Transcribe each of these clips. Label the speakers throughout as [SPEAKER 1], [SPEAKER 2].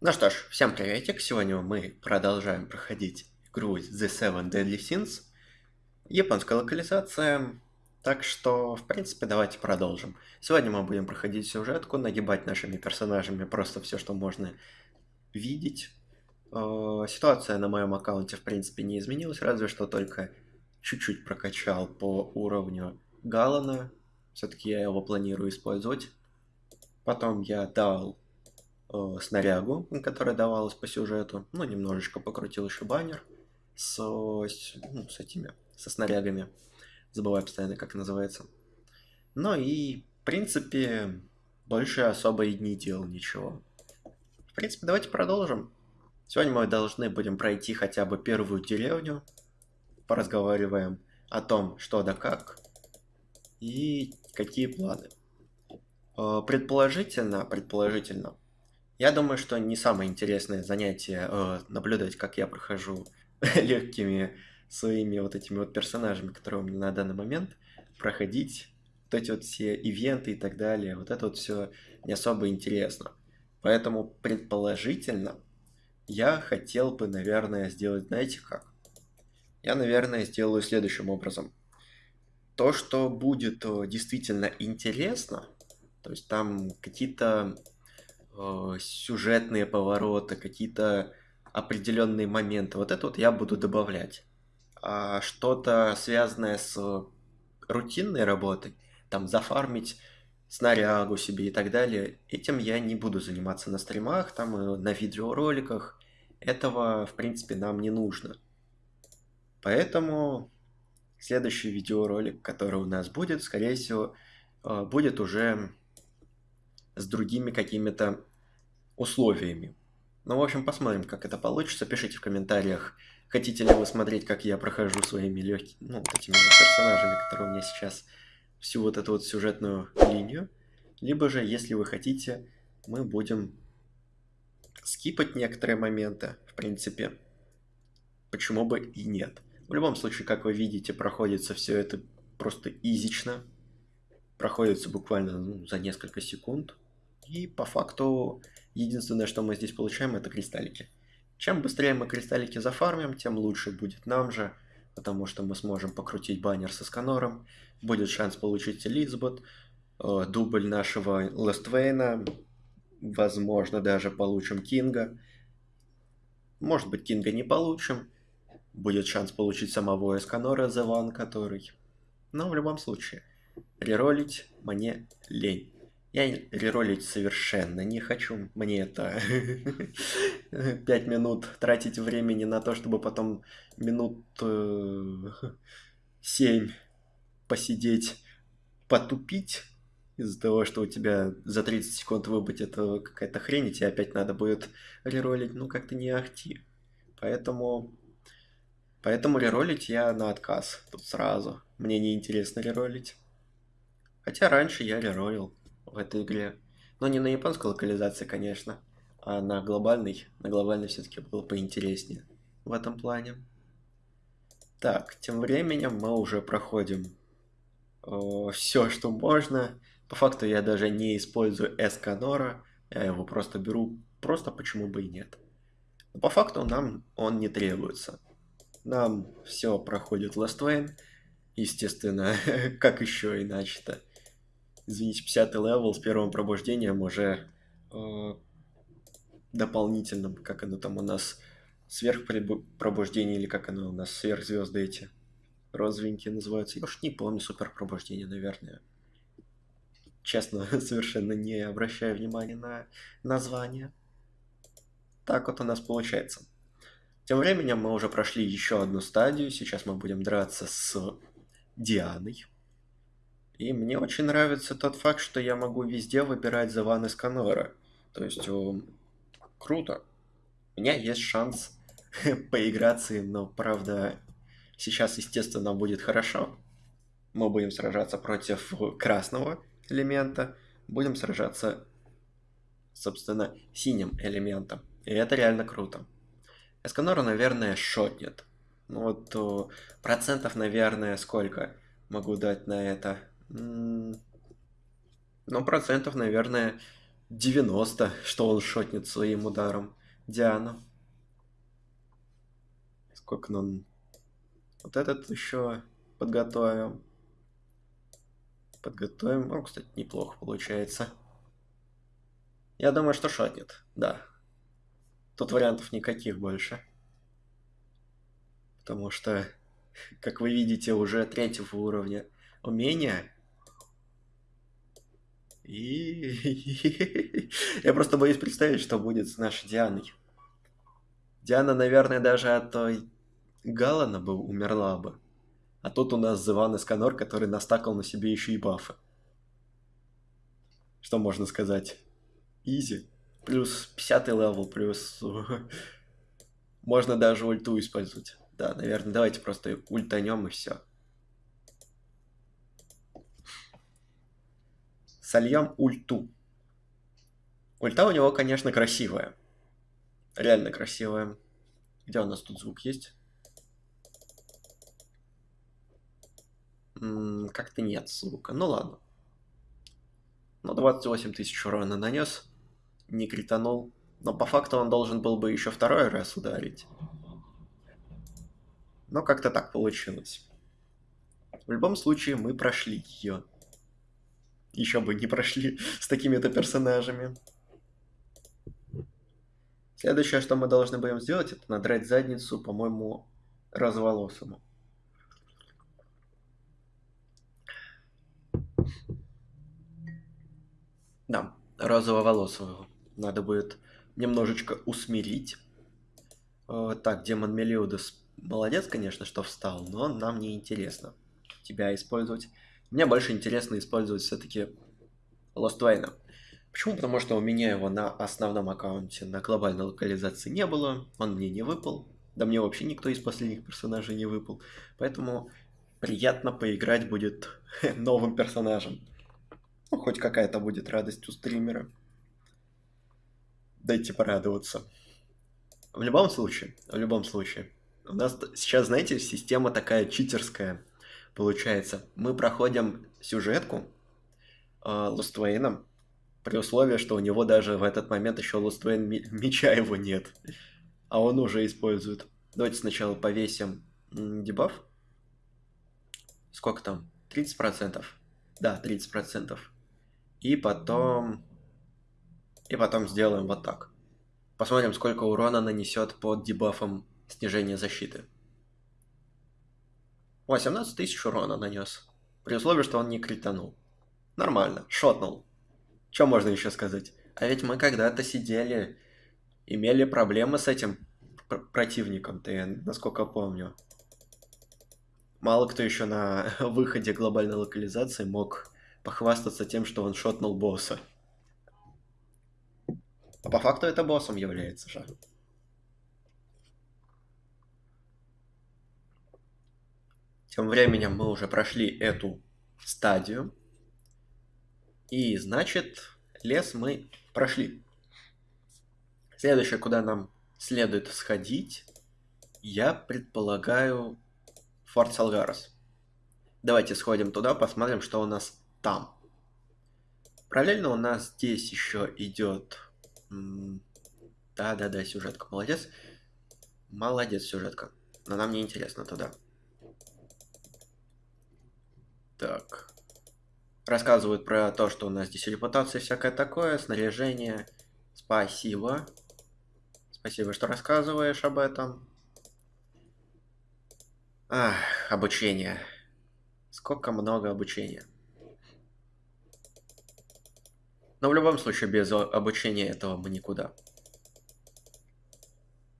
[SPEAKER 1] Ну что ж, всем приветик, сегодня мы продолжаем проходить игру The Seven Deadly Sins. Японская локализация, так что, в принципе, давайте продолжим. Сегодня мы будем проходить сюжетку, нагибать нашими персонажами просто все, что можно видеть. Э, ситуация на моем аккаунте, в принципе, не изменилась, разве что только чуть-чуть прокачал по уровню Галана. Все-таки я его планирую использовать. Потом я дал э, снарягу, которая давалась по сюжету. Ну, немножечко покрутил еще баннер с, с, ну, с этими, со снарягами. Забываю постоянно, как называется. Ну и, в принципе, больше особо и не делал ничего. В принципе, давайте продолжим. Сегодня мы должны будем пройти хотя бы первую деревню. Поразговариваем о том, что да как. И какие планы. Э, предположительно, предположительно, я думаю, что не самое интересное занятие э, наблюдать, как я прохожу легкими своими вот этими вот персонажами, которые у меня на данный момент, проходить вот эти вот все ивенты и так далее. Вот это вот все не особо интересно. Поэтому, предположительно, я хотел бы, наверное, сделать, знаете как? Я, наверное, сделаю следующим образом. То, что будет э, действительно интересно, то есть там какие-то э, сюжетные повороты, какие-то определенные моменты. Вот это вот я буду добавлять. А что-то связанное с рутинной работой, там зафармить снарягу себе и так далее, этим я не буду заниматься на стримах, там и на видеороликах. Этого, в принципе, нам не нужно. Поэтому следующий видеоролик, который у нас будет, скорее всего, э, будет уже с другими какими-то условиями. Ну, в общем, посмотрим, как это получится. Пишите в комментариях, хотите ли вы смотреть, как я прохожу своими легкими, ну, вот этими персонажами, которые у меня сейчас, всю вот эту вот сюжетную линию. Либо же, если вы хотите, мы будем скипать некоторые моменты, в принципе. Почему бы и нет. В любом случае, как вы видите, проходится все это просто изично. Проходится буквально ну, за несколько секунд. И по факту единственное, что мы здесь получаем, это кристаллики. Чем быстрее мы кристаллики зафармим, тем лучше будет нам же, потому что мы сможем покрутить баннер со сканором, будет шанс получить Элизабет, э, дубль нашего Лествейна, возможно даже получим Кинга. Может быть Кинга не получим, будет шанс получить самого Эсканора The One, который... Но в любом случае, реролить мне лень. Я реролить совершенно не хочу. Мне это 5 минут тратить времени на то, чтобы потом минут 7 посидеть, потупить из-за того, что у тебя за 30 секунд выбыть это какая-то хрень, и тебе опять надо будет реролить, ну как-то не ахти. Поэтому... Поэтому реролить я на отказ тут сразу. Мне не интересно реролить. Хотя раньше я реролил в этой игре. Но не на японской локализации, конечно, а на глобальной. На глобальной все-таки было поинтереснее в этом плане. Так, тем временем мы уже проходим э, все, что можно. По факту я даже не использую Эсканора, я его просто беру, просто почему бы и нет. Но по факту нам он не требуется. Нам все проходит Last естественно, как еще иначе-то извините, 50 level с первым пробуждением уже э, дополнительным, как оно там у нас, сверхпробуждение или как оно у нас, сверхзвезды эти розовенькие называются. Я уж не помню, суперпробуждение, наверное. Честно, совершенно не обращаю внимания на название. Так вот у нас получается. Тем временем мы уже прошли еще одну стадию. Сейчас мы будем драться с Дианой. И мне очень нравится тот факт, что я могу везде выбирать Заван из Канора. То есть, о, круто. У меня есть шанс поиграться но, правда, сейчас, естественно, будет хорошо. Мы будем сражаться против красного элемента, будем сражаться, собственно, синим элементом. И это реально круто. Эсканора, наверное, шотнет. Ну вот, процентов, наверное, сколько? могу дать на это? Ну, процентов, наверное, 90, что он шотнет своим ударом Диану. Сколько нам... Вот этот еще подготовим. Подготовим. Ну, кстати, неплохо получается. Я думаю, что шотнет, да. Тут вариантов никаких больше. Потому что, как вы видите, уже третьего уровня умения. И я просто боюсь представить, что будет с нашей Дианой. Диана, наверное, даже от той Галана бы умерла бы. А тут у нас Зеван Эсканор, который настакал на себе еще и бафы. Что можно сказать? Easy. Плюс 50 level, плюс... Можно даже ульту использовать. Да, наверное, давайте просто ультанем и все. Сольем ульту. Ульта у него, конечно, красивая. Реально красивая. Где у нас тут звук есть? Как-то нет звука. Ну ладно. Ну, 28 тысяч урона нанес. Не кританул. Но по факту он должен был бы еще второй раз ударить. Но как-то так получилось. В любом случае, мы прошли ее. Еще бы не прошли с такими-то персонажами. Следующее, что мы должны будем сделать, это надрать задницу, по-моему, разволосому. Да, розово-волосого. Надо будет немножечко усмирить. Э, так, демон Мелиудес молодец, конечно, что встал, но нам не интересно тебя использовать. Мне больше интересно использовать все-таки Wayne. Почему? Потому что у меня его на основном аккаунте на глобальной локализации не было, он мне не выпал. Да мне вообще никто из последних персонажей не выпал. Поэтому приятно поиграть будет новым персонажем. Ну, хоть какая-то будет радость у стримера. Дайте порадоваться. В любом случае, в любом случае, у нас сейчас, знаете, система такая читерская получается. Мы проходим сюжетку э, Лоствейном, при условии, что у него даже в этот момент еще Лоствейн меча его нет. А он уже использует. Давайте сначала повесим дебаф. Сколько там? 30%? Да, 30%. И потом... И потом сделаем вот так. Посмотрим, сколько урона нанесет под дебафом снижения защиты. 18 тысяч урона нанес. При условии, что он не кританул. Нормально, шотнул. Что можно еще сказать? А ведь мы когда-то сидели, имели проблемы с этим пр противником, ты, насколько помню. Мало кто еще на выходе глобальной локализации мог похвастаться тем, что он шотнул босса. А по факту это боссом является же. Тем временем мы уже прошли эту стадию. И значит, лес мы прошли. Следующее, куда нам следует сходить, я предполагаю Форт Салгарос. Давайте сходим туда, посмотрим, что у нас там. Параллельно у нас здесь еще идет... Да-да-да, сюжетка, молодец. Молодец, сюжетка. Но нам не интересно туда. Так. Рассказывают про то, что у нас здесь репутация всякое такое, снаряжение. Спасибо. Спасибо, что рассказываешь об этом. Ах, обучение. Сколько много обучения. Но в любом случае, без обучения этого мы никуда.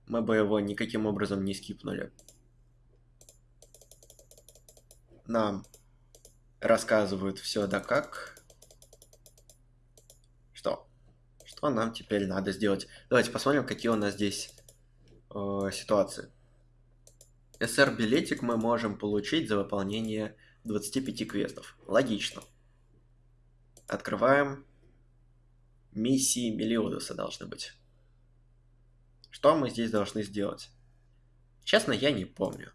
[SPEAKER 1] Мы бы его никаким образом не скипнули. Нам рассказывают все да как. Что? Что нам теперь надо сделать? Давайте посмотрим, какие у нас здесь э, ситуации. СР-билетик мы можем получить за выполнение 25 квестов. Логично. Открываем миссии Мелиодуса должны быть. Что мы здесь должны сделать? Честно, я не помню.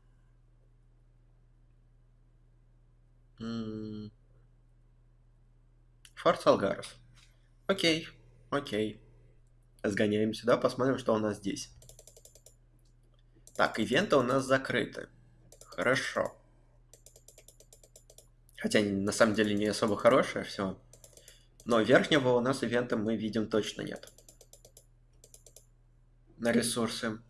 [SPEAKER 1] Форт Салгарус. Окей, окей. Сгоняем сюда, посмотрим, что у нас здесь. Так, ивенты у нас закрыты. Хорошо. Хотя на самом деле не особо хорошее все. Но верхнего у нас ивента мы видим точно нет. На ресурсы.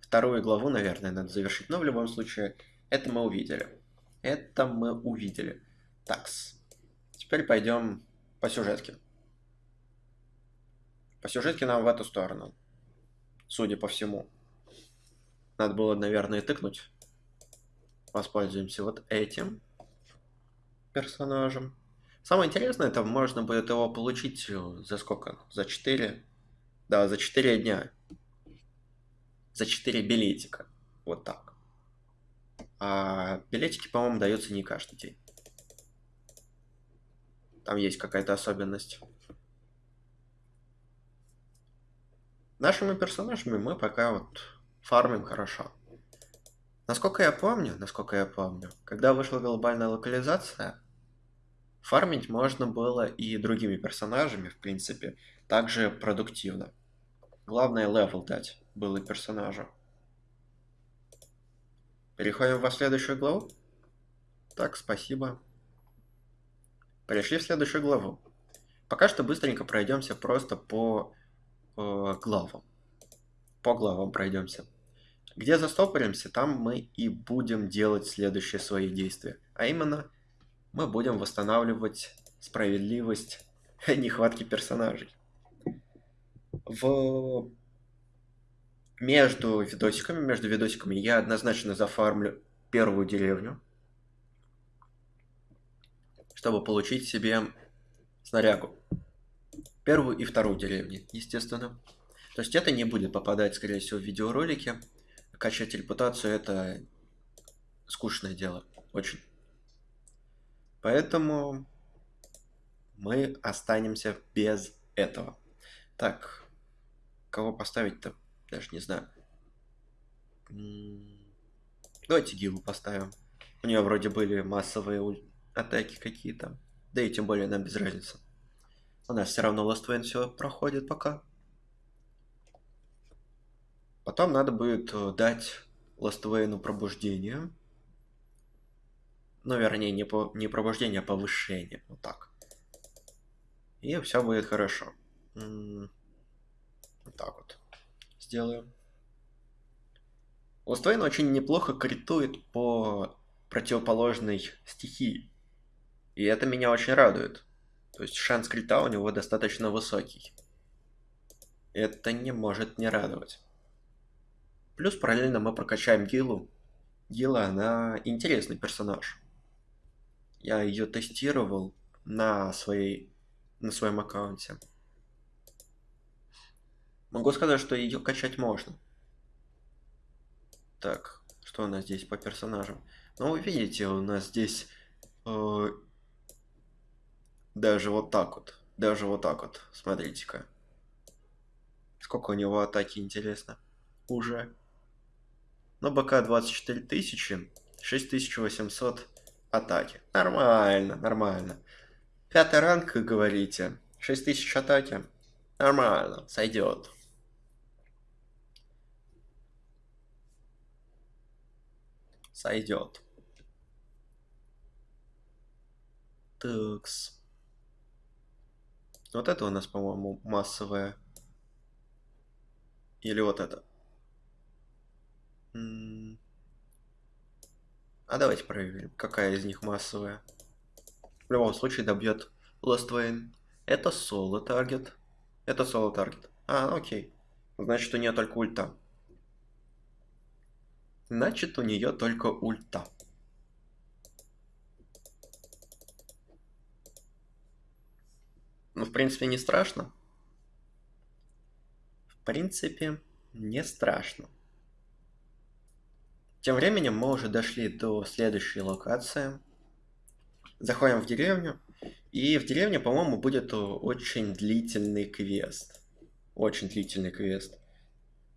[SPEAKER 1] Вторую главу, наверное, надо завершить. Но в любом случае, это мы увидели. Это мы увидели. Такс. Теперь пойдем по сюжетке. По сюжетке нам в эту сторону. Судя по всему. Надо было, наверное, тыкнуть. Воспользуемся вот этим персонажем. Самое интересное, это можно будет его получить э, за сколько? За 4? Да, за 4 дня. За 4 билетика. Вот так. А билетики, по-моему, даются не каждый день. Там есть какая-то особенность. Нашими персонажами мы пока вот фармим хорошо. Насколько я помню, насколько я помню, когда вышла глобальная локализация, фармить можно было и другими персонажами, в принципе, также продуктивно. Главное level дать было персонажу. Переходим во следующую главу. Так, спасибо. Перешли в следующую главу. Пока что быстренько пройдемся просто по э, главам. По главам пройдемся. Где застопоримся, там мы и будем делать следующие свои действия. А именно, мы будем восстанавливать справедливость нехватки персонажей. В... Между видосиками, между видосиками я однозначно зафармлю первую деревню, чтобы получить себе снарягу. Первую и вторую деревни, естественно. То есть это не будет попадать, скорее всего, в видеоролики. Качать репутацию это скучное дело. Очень. Поэтому мы останемся без этого. Так, кого поставить-то? Даже не знаю. Давайте Гилу поставим. У нее вроде были массовые атаки какие-то. Да и тем более нам без разницы. У нас все равно Last Wayne все проходит пока. Потом надо будет э, дать Last Wayne пробуждение. Ну, вернее, не, по, не пробуждение, а повышение. Вот так. И все будет хорошо. Вот так вот. Last Wayne очень неплохо критует по противоположной стихии. И это меня очень радует. То есть шанс крита у него достаточно высокий. Это не может не радовать. Плюс параллельно мы прокачаем Гилу. Гила, она интересный персонаж. Я ее тестировал на, своей, на своем аккаунте. Могу сказать, что ее качать можно. Так, что у нас здесь по персонажам? Ну, вы видите, у нас здесь э, даже вот так вот. Даже вот так вот. Смотрите-ка. Сколько у него атаки, интересно. Уже. Но БК 24 тысячи, 6800 атаки. Нормально, нормально. Пятый ранг, как говорите. 6000 атаки. Нормально, сойдет. Сойдет. Такс. Вот это у нас, по-моему, массовая. Или вот это. А давайте проверим, какая из них массовая. В любом случае добьет Wayne. Это соло таргет. Это соло таргет. А, ну окей. Значит, у нее только ульта. Значит, у нее только ульта. Ну, в принципе, не страшно. В принципе, не страшно. Тем временем мы уже дошли до следующей локации. Заходим в деревню. И в деревне, по-моему, будет очень длительный квест. Очень длительный квест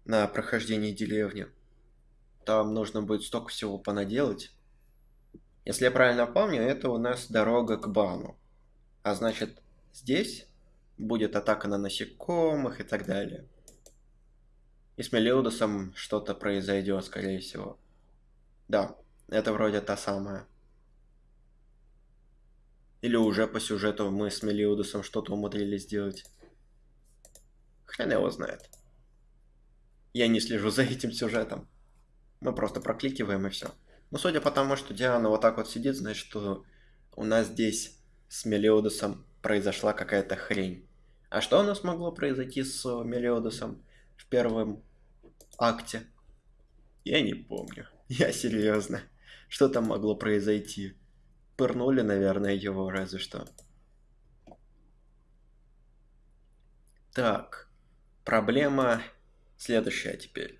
[SPEAKER 1] на прохождение деревни. там нужно будет столько всего понаделать. Если я правильно помню, это у нас дорога к бану. А значит, здесь будет атака на насекомых и так далее. И с Мелиудосом что-то произойдет, скорее всего. Да, это вроде та самая. Или уже по сюжету мы с Мелиудосом что-то умудрились сделать. Хрен его знает. Я не слежу за этим сюжетом. Мы просто прокликиваем и все. Но судя по тому, что Диана вот так вот сидит, значит, что у нас здесь с Мелиодосом произошла какая-то хрень. А что у нас могло произойти с Мелиодосом в первом акте? Я не помню. Я серьезно. Что там могло произойти? Пырнули, наверное, его разве что. Так. Проблема следующая теперь.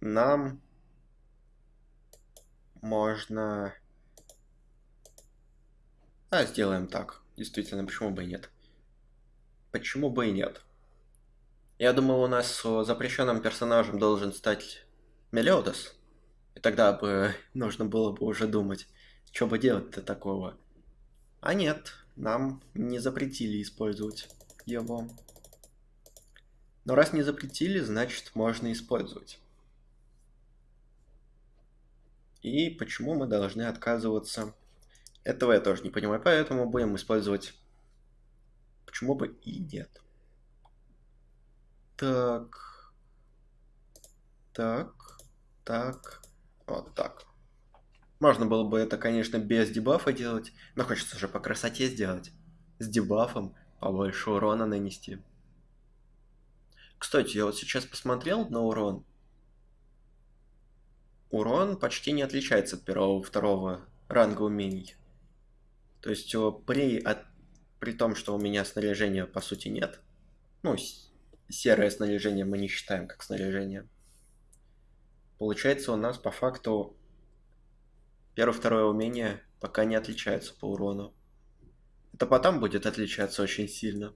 [SPEAKER 1] Нам можно... А, сделаем так. Действительно, почему бы и нет? Почему бы и нет? Я думал, у нас запрещенным персонажем должен стать Мелиодос. И тогда бы нужно было бы уже думать, что бы делать-то такого. А нет, нам не запретили использовать его. Но раз не запретили, значит можно использовать. И почему мы должны отказываться? Этого я тоже не понимаю, поэтому будем использовать... Почему бы и нет? Так. Так. Так. Вот так. Можно было бы это, конечно, без дебафа делать, но хочется же по красоте сделать. С дебафом побольше урона нанести. Кстати, я вот сейчас посмотрел на урон урон почти не отличается от первого второго ранга умений. То есть при, от, при том, что у меня снаряжения по сути нет, ну, серое снаряжение мы не считаем как снаряжение, получается у нас по факту первое-второе умение пока не отличаются по урону. Это потом будет отличаться очень сильно.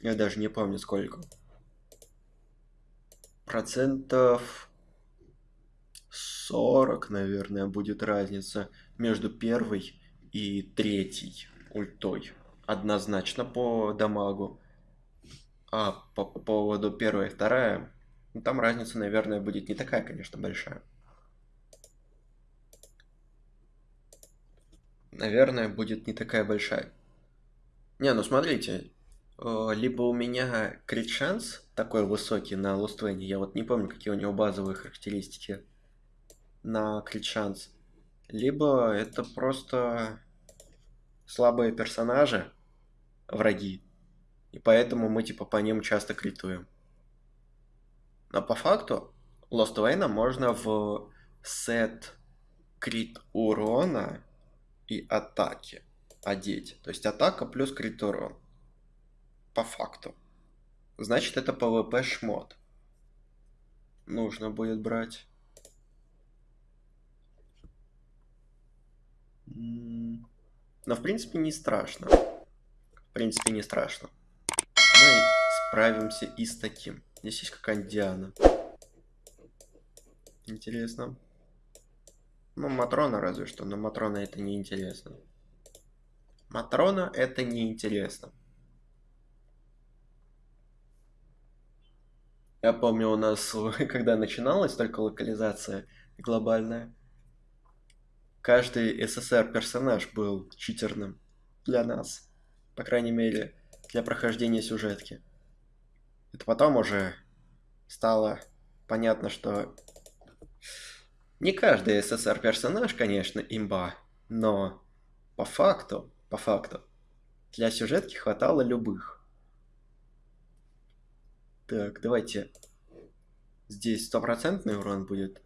[SPEAKER 1] Я даже не помню сколько процентов 40, наверное, будет разница между первой и третьей ультой. Однозначно по дамагу. А по, по поводу первой и вторая, ну, там разница, наверное, будет не такая, конечно, большая. Наверное, будет не такая большая. Не, ну смотрите, Э, либо у меня крит шанс такой высокий на Лоствене, я вот не помню, какие у него базовые характеристики на крит шанс, либо это просто слабые персонажи, враги, и поэтому мы типа по ним часто критуем. Но по факту Lost Wayne можно в сет крит урона и атаки одеть. То есть атака плюс крит урон по факту. Значит, это PvP шмот. Нужно будет брать. Но, в принципе, не страшно. В принципе, не страшно. Мы справимся и с таким. Здесь есть какая-нибудь Диана. Интересно. Ну, Матрона разве что, но Матрона это не интересно. Матрона это не интересно. Я помню, у нас, когда начиналась только локализация глобальная, каждый СССР-персонаж был читерным для нас. По крайней мере, для прохождения сюжетки. Это потом уже стало понятно, что не каждый СССР-персонаж, конечно, имба, но по факту, по факту, для сюжетки хватало любых. Так, давайте. Здесь стопроцентный урон будет.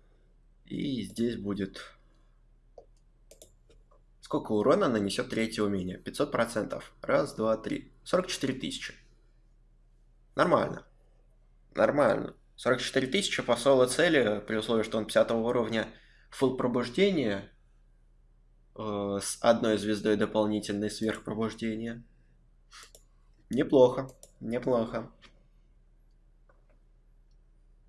[SPEAKER 1] И здесь будет... Сколько урона нанесет третье умение? 500%. Раз, два, три. 44 тысячи. Нормально. Нормально. 44 тысячи по цели, при условии, что он 50 уровня, фул пробуждения э, с одной звездой дополнительной сверхпробуждения. Неплохо, неплохо.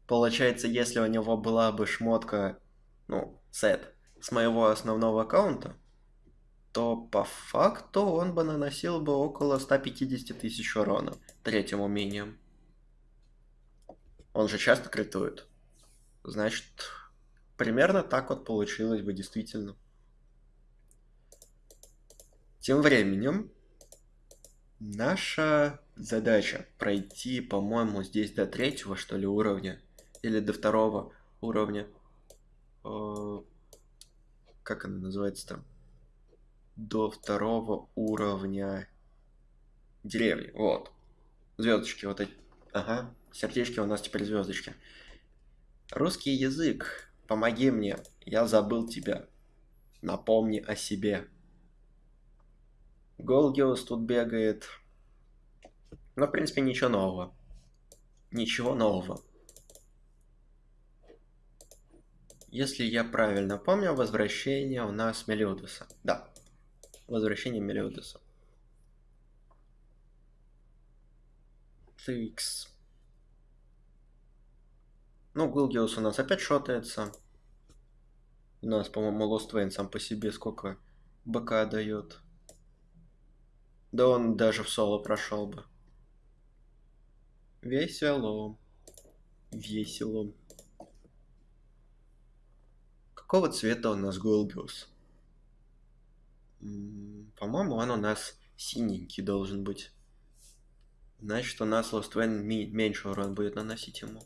[SPEAKER 1] Получается, если у него была бы шмотка, ну, сет, с моего основного аккаунта, то по факту он бы наносил бы около 150 тысяч урона третьим умением. Он же часто критует. Значит, примерно так вот получилось бы действительно. Тем временем, наша задача пройти, по-моему, здесь до третьего, что ли, уровня. Или до второго уровня. Э, как она называется там? До второго уровня деревни. Вот. Звездочки вот эти. Ага. Сердечки у нас теперь звездочки. Русский язык. Помоги мне. Я забыл тебя. Напомни о себе. Голгиус тут бегает. Но, в принципе, ничего нового. Ничего нового. Если я правильно помню, возвращение у нас Мелиодуса. Да. Возвращение Мелиодуса. Тыкс. Ну, Гулгиус у нас опять шотается. У нас, по-моему, Lost Wayne сам по себе сколько БК дает. Да он даже в соло прошел бы. Весело. Весело. Какого цвета у нас Гулгиус? По-моему, он у нас синенький должен быть. Значит, у нас Lost Wayne меньше урон будет наносить ему.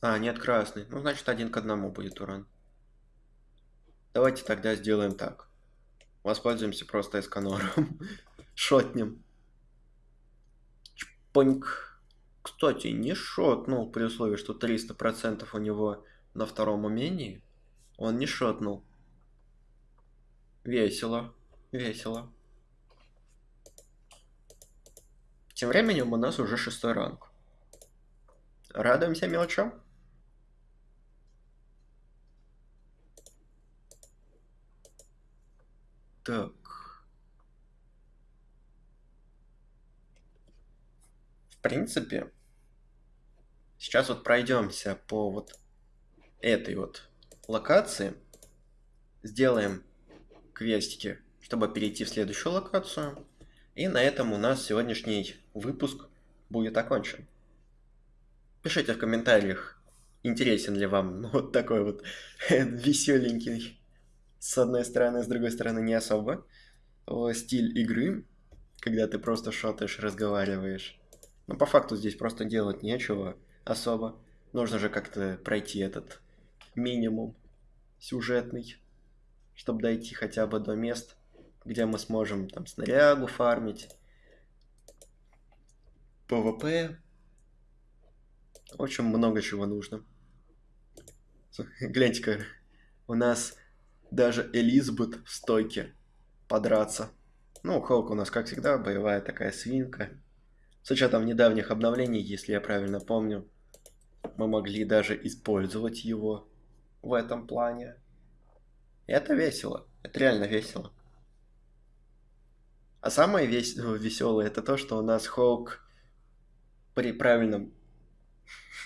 [SPEAKER 1] А, нет, красный. Ну, значит, один к одному будет урон. Давайте тогда сделаем так. Воспользуемся просто эсканором. Шотнем. Чпоньк. Кстати, не шотнул при условии, что 300% у него на втором умении. Он не шотнул. Весело. Весело. Тем временем у нас уже шестой ранг. Радуемся мелочам. Так. В принципе, сейчас вот пройдемся по вот этой вот локации. Сделаем квестики, чтобы перейти в следующую локацию. И на этом у нас сегодняшний выпуск будет окончен. Пишите в комментариях, интересен ли вам ну, вот такой вот веселенький, с одной стороны, с другой стороны не особо, стиль игры, когда ты просто шотаешь, разговариваешь. Но по факту здесь просто делать нечего особо. Нужно же как-то пройти этот минимум сюжетный, чтобы дойти хотя бы до мест, где мы сможем там снарягу фармить, ПВП очень много чего нужно. Гляньте-ка, у нас даже Элизабет в стойке подраться. Ну, Холк у нас, как всегда, боевая такая свинка. С учетом недавних обновлений, если я правильно помню, мы могли даже использовать его в этом плане. Это весело. Это реально весело. А самое вес... веселое это то, что у нас Хоук при правильном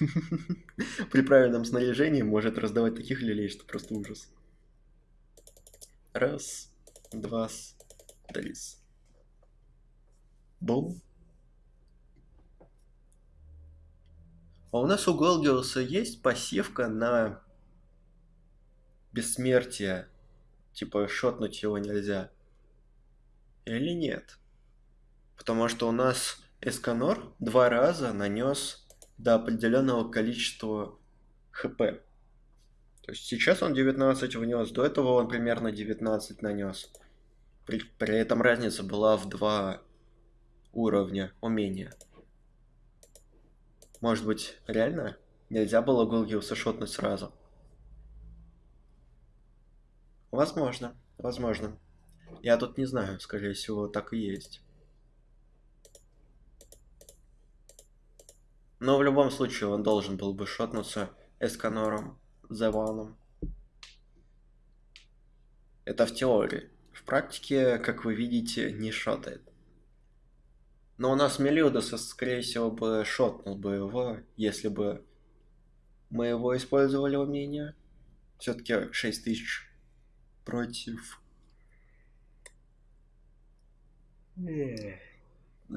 [SPEAKER 1] При правильном снаряжении может раздавать таких люлей, что просто ужас. Раз, два, три. Бум. А у нас у Голгиуса есть пассивка на бессмертие. Типа шотнуть его нельзя. Или нет? Потому что у нас Эсканор два раза нанес до определенного количества хп. То есть сейчас он 19 внес, до этого он примерно 19 нанес. При, при этом разница была в два уровня умения. Может быть, реально нельзя было Гулгиуса шотнуть сразу? Возможно, возможно. Я тут не знаю, скорее всего, так и есть. Но в любом случае он должен был бы шотнуться Эсканором, Зеваном. Это в теории. В практике, как вы видите, не шотает. Но у нас Мелиудос, скорее всего, бы шотнул бы его, если бы мы его использовали умение. Все-таки 6000 против...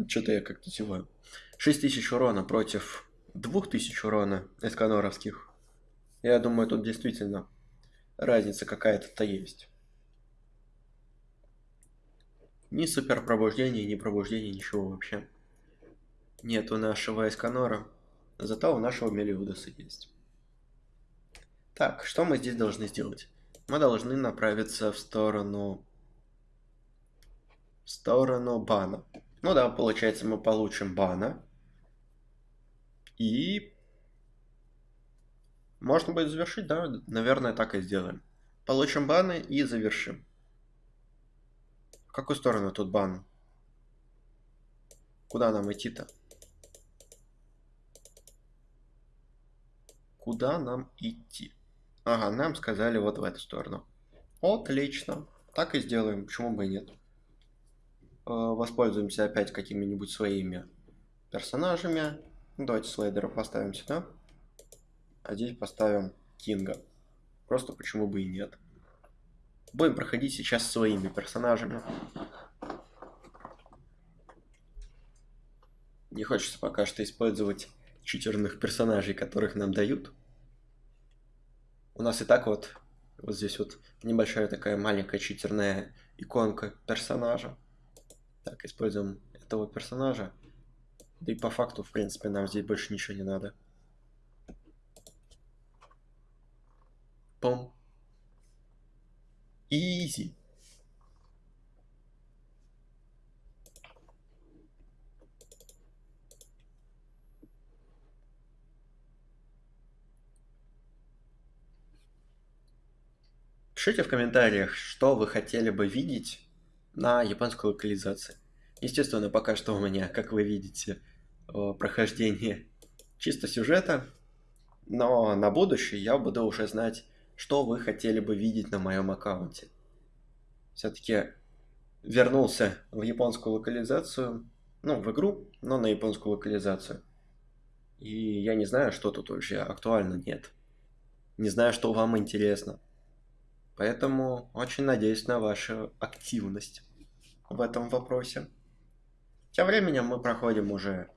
[SPEAKER 1] Что-то я как-то зеваю. 6000 урона против 2000 урона эсканоровских. Я думаю, тут действительно разница какая-то-то есть. Ни супер пробуждения, ни пробуждения, ничего вообще. Нет у нашего Эсканора, зато у нашего Мелиудаса есть. Так, что мы здесь должны сделать? Мы должны направиться в сторону... В сторону бана. Ну да, получается, мы получим бана. И... Можно будет завершить, да? Наверное, так и сделаем. Получим баны и завершим. В какую сторону тут бан? Куда нам идти-то? Куда нам идти? Ага, нам сказали вот в эту сторону. Отлично. Так и сделаем. Почему бы и нет? Э, воспользуемся опять какими-нибудь своими персонажами. Давайте слайдера поставим сюда. А здесь поставим Кинга. Просто почему бы и нет. Будем проходить сейчас своими персонажами. Не хочется пока что использовать читерных персонажей, которых нам дают. У нас и так вот, вот здесь вот небольшая такая маленькая читерная иконка персонажа. Так, используем этого персонажа. Да и по факту, в принципе, нам здесь больше ничего не надо. Пом. Изи. Пишите в комментариях, что вы хотели бы видеть на японской локализации. Естественно, пока что у меня, как вы видите, прохождение чисто сюжета, но на будущее я буду уже знать, что вы хотели бы видеть на моем аккаунте. Все-таки вернулся в японскую локализацию, ну, в игру, но на японскую локализацию. И я не знаю, что тут вообще актуально нет. Не знаю, что вам интересно. Поэтому очень надеюсь на вашу активность в этом вопросе. Тем временем мы проходим уже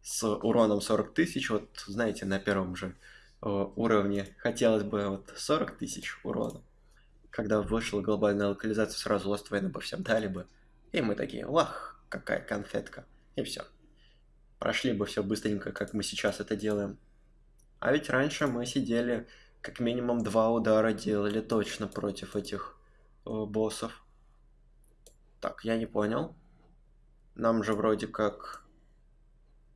[SPEAKER 1] с уроном 40 тысяч. Вот, знаете, на первом же э, уровне хотелось бы вот 40 тысяч урона. Когда вышла глобальная локализация, сразу Lost Wayne бы всем дали бы. И мы такие, вах, какая конфетка. И все. Прошли бы все быстренько, как мы сейчас это делаем. А ведь раньше мы сидели как минимум два удара делали точно против этих э, боссов. Так, я не понял. Нам же вроде как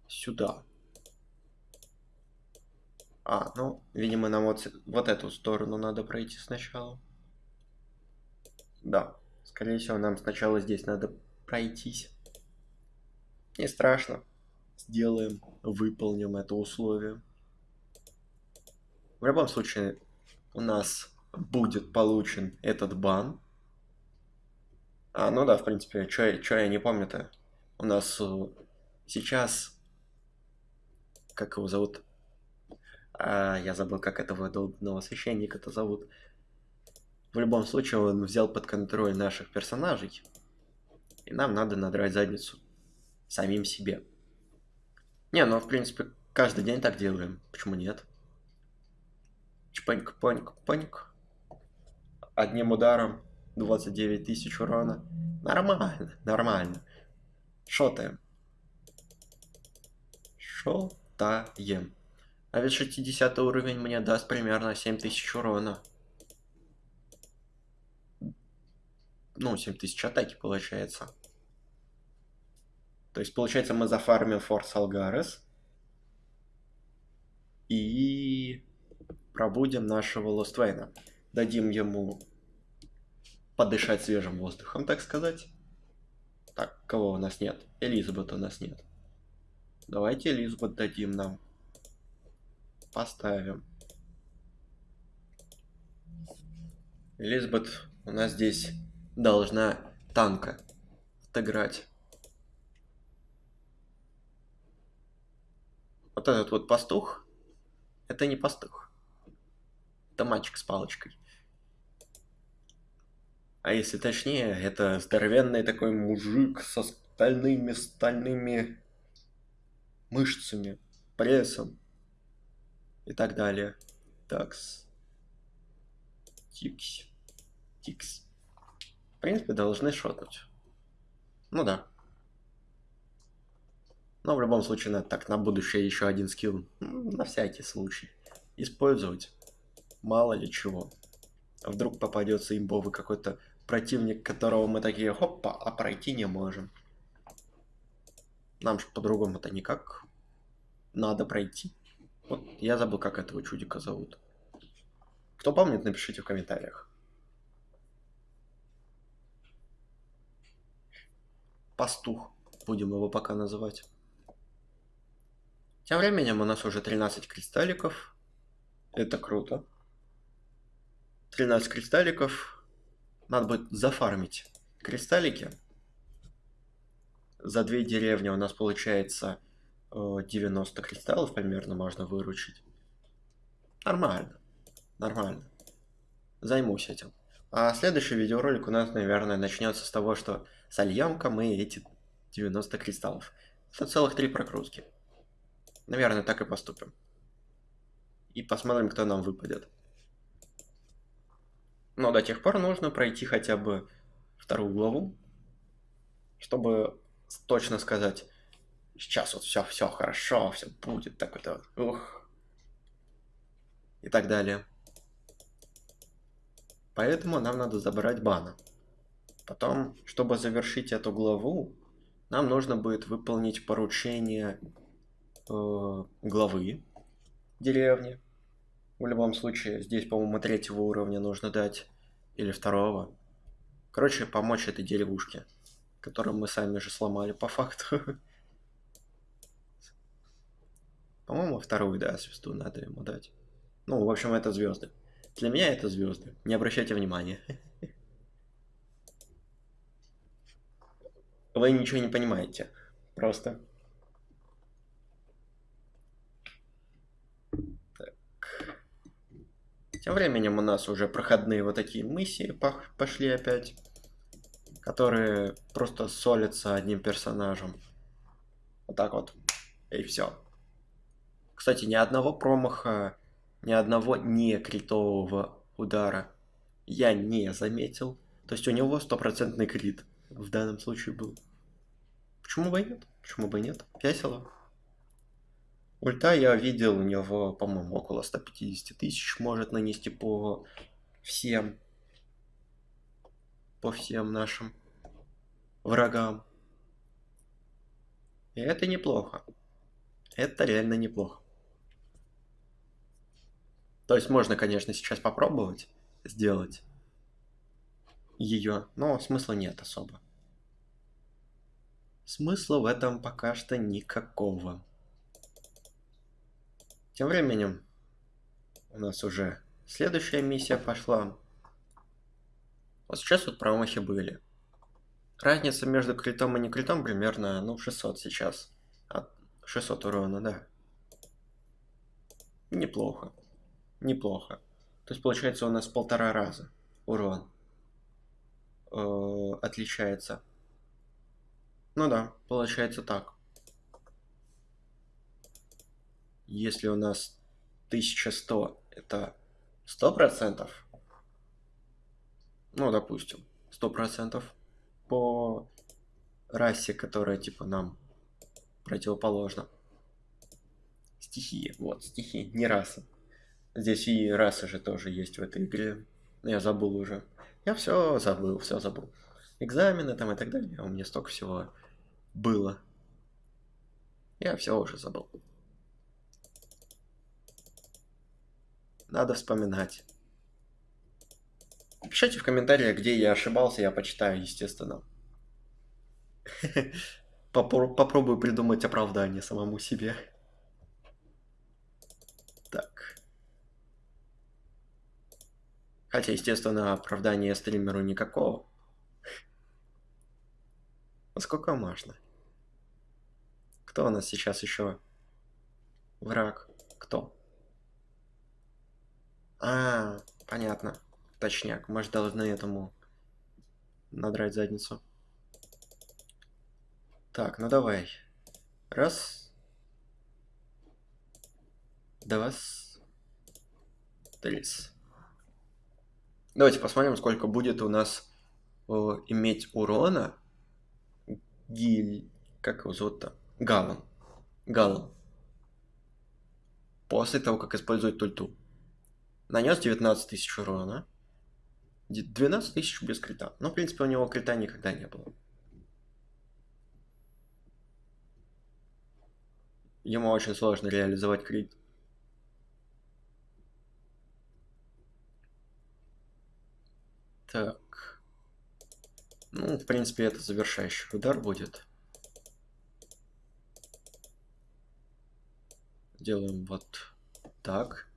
[SPEAKER 1] сюда. А, ну, видимо, нам вот, вот эту сторону надо пройти сначала. Да, скорее всего, нам сначала здесь надо пройтись. Не страшно. Сделаем, выполним это условие. В любом случае, у нас будет получен этот бан. А, ну да, в принципе, что я не помню-то. У нас э, сейчас... Как его зовут? А, я забыл, как этого долбанного священника-то зовут. В любом случае, он взял под контроль наших персонажей. И нам надо надрать задницу. Самим себе. Не, ну, в принципе, каждый день так делаем. Почему нет? Чпаньк, паньк, паньк. Одним ударом 29 тысяч урона. Нормально, нормально. Шотаем. Шотаем. А ведь 60 уровень мне даст примерно 7000 урона. Ну, 7000 атаки получается. То есть, получается, мы зафармим Форс Алгарес. И пробудем нашего Лоствейна. Дадим ему подышать свежим воздухом, так сказать. Так, кого у нас нет? Элизабет у нас нет. Давайте Элизабет дадим нам. Поставим. Элизабет у нас здесь должна танка отыграть. Вот этот вот пастух, это не пастух. Это мальчик с палочкой. А если точнее, это здоровенный такой мужик со стальными стальными мышцами, прессом и так далее. Такс. Тикс. Тикс. В принципе, должны шотнуть. Ну да. Но в любом случае надо так на будущее еще один скилл. На всякий случай. Использовать. Мало ли чего. Вдруг попадется имбовый какой-то противник, которого мы такие, хопа, а пройти не можем. Нам же по-другому-то никак. Надо пройти. Вот я забыл, как этого чудика зовут. Кто помнит, напишите в комментариях. Пастух, будем его пока называть. Тем временем у нас уже 13 кристалликов. Это круто. 13 кристалликов. Надо будет зафармить кристаллики. За две деревни у нас получается 90 э, кристаллов примерно можно выручить. Нормально. Нормально. Займусь этим. А следующий видеоролик у нас, наверное, начнется с того, что сольем-ка мы эти 90 кристаллов. Это целых три прокрутки. Наверное, так и поступим. И посмотрим, кто нам выпадет. Но до тех пор нужно пройти хотя бы вторую главу, чтобы точно сказать, сейчас вот все, все хорошо, все будет, так вот, ух, и так далее. Поэтому нам надо забрать бана. Потом, чтобы завершить эту главу, нам нужно будет выполнить поручение э, главы деревни. В любом случае, здесь, по-моему, третьего уровня нужно дать. Или второго. Короче, помочь этой деревушке. Которую мы сами же сломали по факту. По-моему, вторую, да, звезду надо ему дать. Ну, в общем, это звезды. Для меня это звезды. Не обращайте внимания. Вы ничего не понимаете. Просто. Тем временем у нас уже проходные вот такие миссии пошли опять, которые просто солятся одним персонажем. Вот так вот. И все. Кстати, ни одного промаха, ни одного не критового удара я не заметил. То есть у него стопроцентный крит в данном случае был. Почему бы и нет? Почему бы и нет? Весело. Ульта я видел, у него, по-моему, около 150 тысяч может нанести по всем, по всем нашим врагам. И это неплохо. Это реально неплохо. То есть можно, конечно, сейчас попробовать сделать ее, но смысла нет особо. Смысла в этом пока что никакого. Тем временем у нас уже следующая миссия пошла. Вот сейчас вот промахи были. Разница между критом и не критом примерно, ну, 600 сейчас. От 600 урона, да. Неплохо. Неплохо. То есть получается у нас полтора раза урон э, отличается. Ну да, получается так. Если у нас 1100 это 100%, ну, допустим, 100% по расе, которая, типа, нам противоположна. Стихии, вот, стихии, не раса. Здесь и раса же тоже есть в этой игре. Я забыл уже. Я все забыл, все забыл. Экзамены там и так далее. У меня столько всего было. Я все уже забыл. Надо вспоминать. Пишите в комментариях, где я ошибался, я почитаю, естественно. Попробую придумать оправдание самому себе. Так. Хотя, естественно, оправдания стримеру никакого. Сколько можно? Кто у нас сейчас еще враг кто? А, понятно. Точняк. Мы же должны этому надрать задницу. Так, ну давай. Раз. Два. Три. Давайте посмотрим, сколько будет у нас о, иметь урона. Гиль... Как его зовут-то? Галан. Галан. После того, как использует тульту. Нанес 19 тысяч урона. 12 тысяч без крита. Но, в принципе, у него крита никогда не было. Ему очень сложно реализовать крит. Так. Ну, в принципе, это завершающий удар будет. Делаем вот так.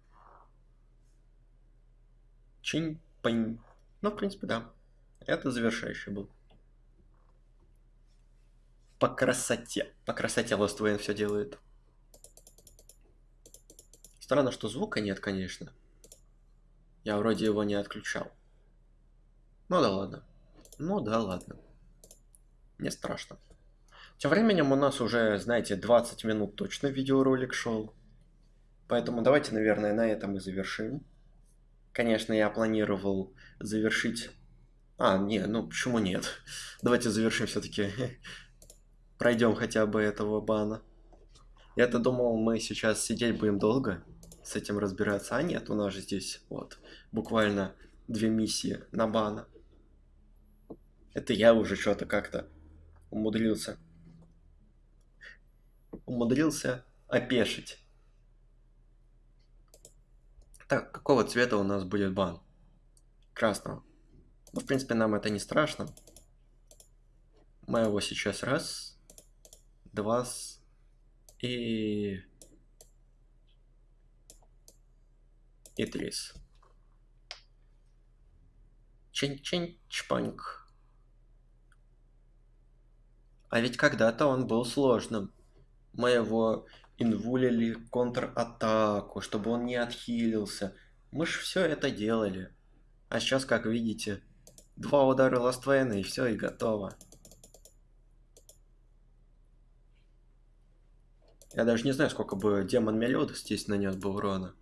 [SPEAKER 1] Чинь-пань. Ну, в принципе, да. Это завершающий был. По красоте. По красоте Lost Wayne все делает. Странно, что звука нет, конечно. Я вроде его не отключал. Ну да ладно. Ну да ладно. Не страшно. Тем временем у нас уже, знаете, 20 минут точно видеоролик шел. Поэтому давайте, наверное, на этом и завершим. Конечно, я планировал завершить... А, не, ну почему нет? Давайте завершим все-таки. Пройдем хотя бы этого бана. Я-то думал, мы сейчас сидеть будем долго, с этим разбираться. А нет, у нас же здесь вот буквально две миссии на бана. Это я уже что-то как-то умудрился. Умудрился опешить. Так, какого цвета у нас будет бан? Красного. Ну, в принципе, нам это не страшно. Мы его сейчас раз, два и... И три. Чин-чин-чпаньк. А ведь когда-то он был сложным. Мы его инвулили контратаку, чтобы он не отхилился. Мы ж все это делали. А сейчас, как видите, два удара Ластвейна и все, и готово. Я даже не знаю, сколько бы демон Мелиода здесь нанес бы урона.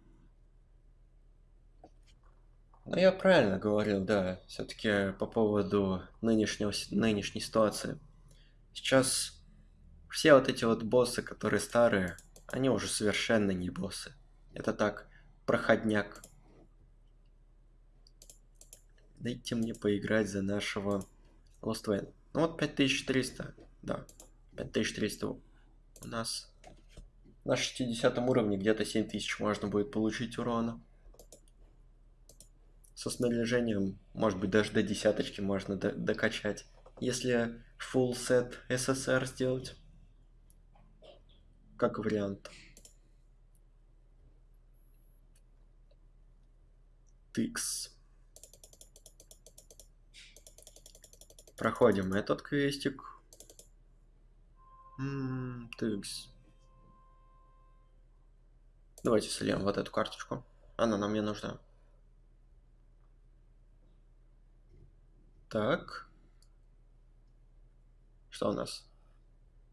[SPEAKER 1] Но я правильно говорил, да, все-таки по поводу нынешнего, нынешней ситуации. Сейчас все вот эти вот боссы, которые старые, они уже совершенно не боссы. Это так, проходняк. Дайте мне поиграть за нашего Lost Wayne. Ну вот 5300, да, 5300 у нас на 60 уровне где-то 7000 можно будет получить урона. Со снаряжением, может быть, даже до десяточки можно докачать. Если full set SSR сделать как вариант. Тикс. Проходим этот квестик. Тикс. Давайте сольем вот эту карточку. Она нам не нужна. Так. Что у нас?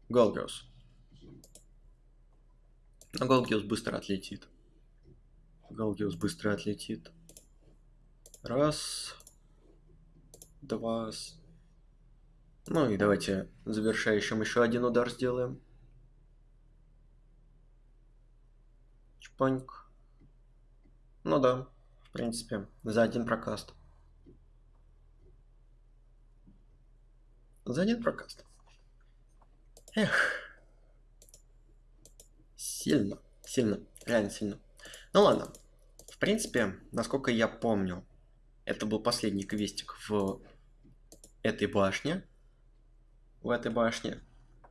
[SPEAKER 1] Голгиус. Но Голгиус быстро отлетит. Голгиус быстро отлетит. Раз. Два. Ну и давайте завершающим еще один удар сделаем. Чпаньк. Ну да, в принципе, за один прокаст. За один прокаст. Эх. Сильно, сильно, реально сильно. Ну ладно. В принципе, насколько я помню, это был последний квестик в этой башне. В этой башне.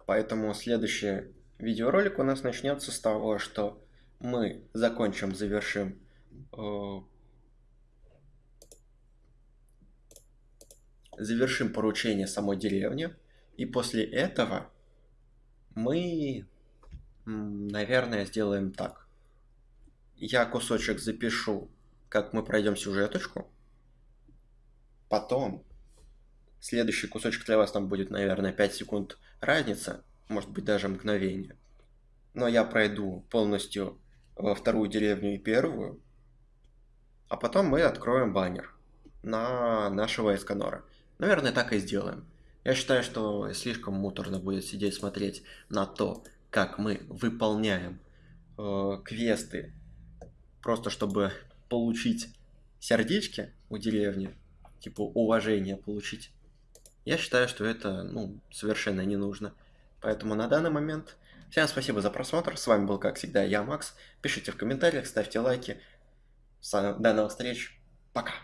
[SPEAKER 1] Поэтому следующий видеоролик у нас начнется с того, что мы закончим, завершим э, завершим поручение самой деревни. И после этого мы Наверное, сделаем так. Я кусочек запишу, как мы пройдем сюжеточку. Потом следующий кусочек для вас там будет, наверное, 5 секунд разница, может быть даже мгновение. Но я пройду полностью во вторую деревню и первую, а потом мы откроем баннер на нашего Эсканора. Наверное, так и сделаем. Я считаю, что слишком муторно будет сидеть смотреть на то, как мы выполняем э, квесты, просто чтобы получить сердечки у деревни, типа уважение получить. Я считаю, что это ну, совершенно не нужно. Поэтому на данный момент всем спасибо за просмотр. С вами был, как всегда, я, Макс. Пишите в комментариях, ставьте лайки. До новых встреч. Пока.